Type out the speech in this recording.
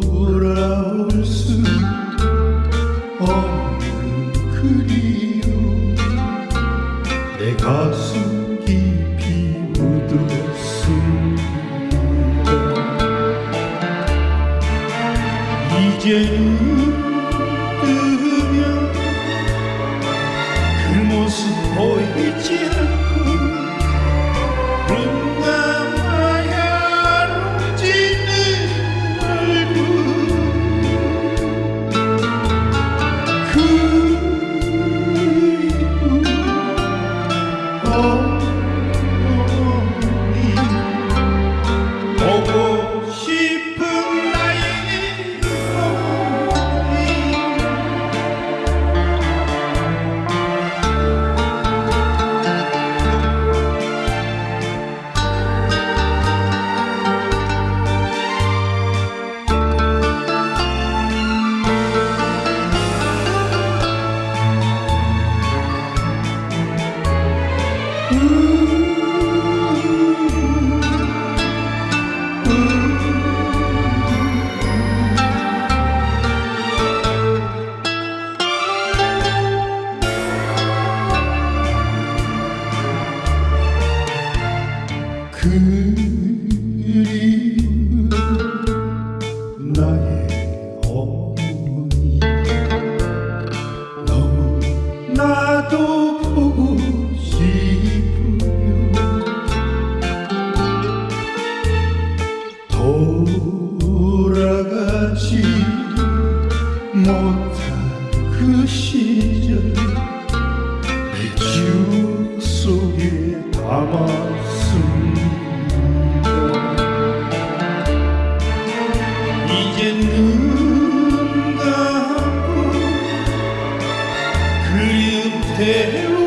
돌아올 수 없는 그리움 내 가슴 깊이 묻었 어. 그 Terra